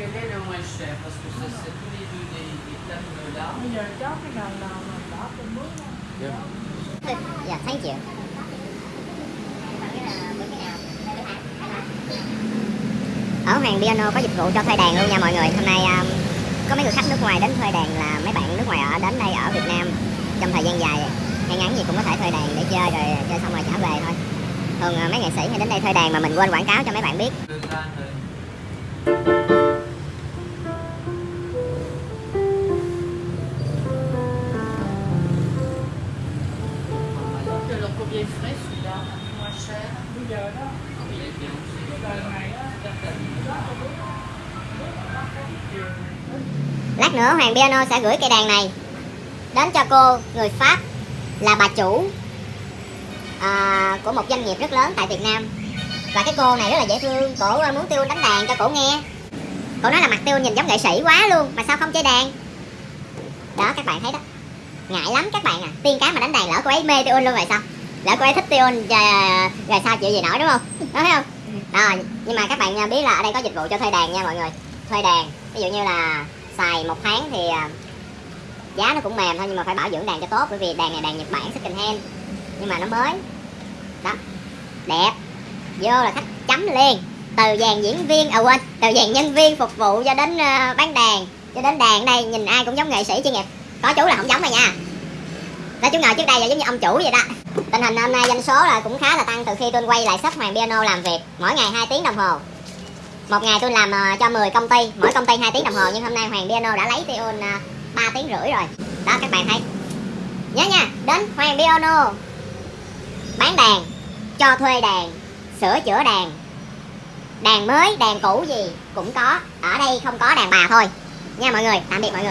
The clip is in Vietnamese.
Quel est le moins cher? Parce que ça, c'est tous les deux des, des thèmes là. bây giờ chốt cái nào nào mà đỏ từng bước Yeah. dạ thank you. Ở Hoàng Piano có dịch vụ cho thuê đàn luôn nha mọi người. Hôm nay um, có mấy người khách nước ngoài đến thuê đàn là mấy bạn nước ngoài ở đến đây ở Việt Nam trong thời gian dài. Hay ngắn gì cũng có thể thuê đàn để chơi rồi chơi xong rồi trả về thôi. Thường uh, mấy nghệ sĩ hay đến đây thuê đàn mà mình quên quảng cáo cho mấy bạn biết Il celui-là Un peu moins cher. Bây giờ đó. Oui, il est bien aussi. cái đời này á. Lát nữa Hoàng Piano sẽ gửi cây đàn này đến cho cô người Pháp là bà chủ à, của một doanh nghiệp rất lớn tại Việt Nam. Và cái cô này rất là dễ thương. Cổ à, muốn Tiêu đánh đàn cho cổ nghe. Cổ nói là mặt Tiêu nhìn giống nghệ sĩ quá luôn mà sao không chơi đàn? Đó các bạn thấy đó. Ngại lắm các bạn à. Tiên cái mà đánh đàn lỡ cô ấy mê Tiêu luôn rồi sao lỡ cô ấy thích Tiêu rồi, rồi sao chịu gì nổi đúng không? Đó thấy không? Rồi nhưng mà các bạn à, biết là ở đây có dịch vụ cho thuê đàn nha mọi người. Thuê đàn ví dụ như là xài một tháng thì à, giá nó cũng mềm thôi nhưng mà phải bảo dưỡng đàn cho tốt bởi vì đàn này đàn Nhật Bản second hand nhưng mà nó mới. Đó đẹp. Vô là khách chấm liền. Từ dàn diễn viên à quên từ dàn nhân viên phục vụ cho đến ờ, bán đàn cho đến đàn đây nhìn ai cũng giống nghệ sĩ chuyên nghiệp có chú là không giống rồi nha. Đó chú ngồi trước đây là giống như ông chủ vậy đó tình hình hôm nay doanh số là cũng khá là tăng từ khi tôi quay lại shop Hoàng Piano làm việc, mỗi ngày 2 tiếng đồng hồ. Một ngày tôi làm ờ, cho 10 công ty, mỗi công ty 2 tiếng đồng hồ, nhưng hôm nay Hoàng Piano đã lấy Tion 3 ờ, tiếng rưỡi rồi. Đó, các bạn thấy. Nhớ nha, đến Hoàng Piano. Bán đàn, cho thuê đàn, sửa chữa đàn. Đàn mới, đàn cũ gì cũng có. Ở đây không có đàn bà thôi. Nha mọi người, tạm biệt mọi người.